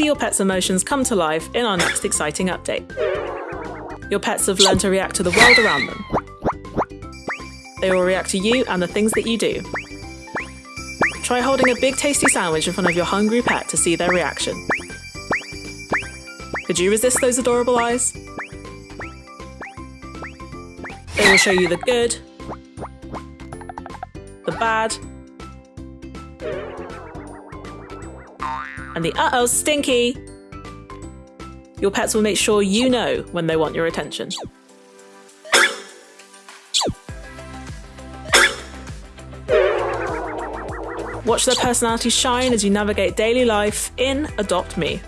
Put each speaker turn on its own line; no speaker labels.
see your pet's emotions come to life in our next exciting update. Your pets have learned to react to the world around them. They will react to you and the things that you do. Try holding a big tasty sandwich in front of your hungry pet to see their reaction. Could you resist those adorable eyes? They will show you the good, the bad, and the uh oh, stinky. Your pets will make sure you know when they want your attention. Watch their personalities shine as you navigate daily life in Adopt Me.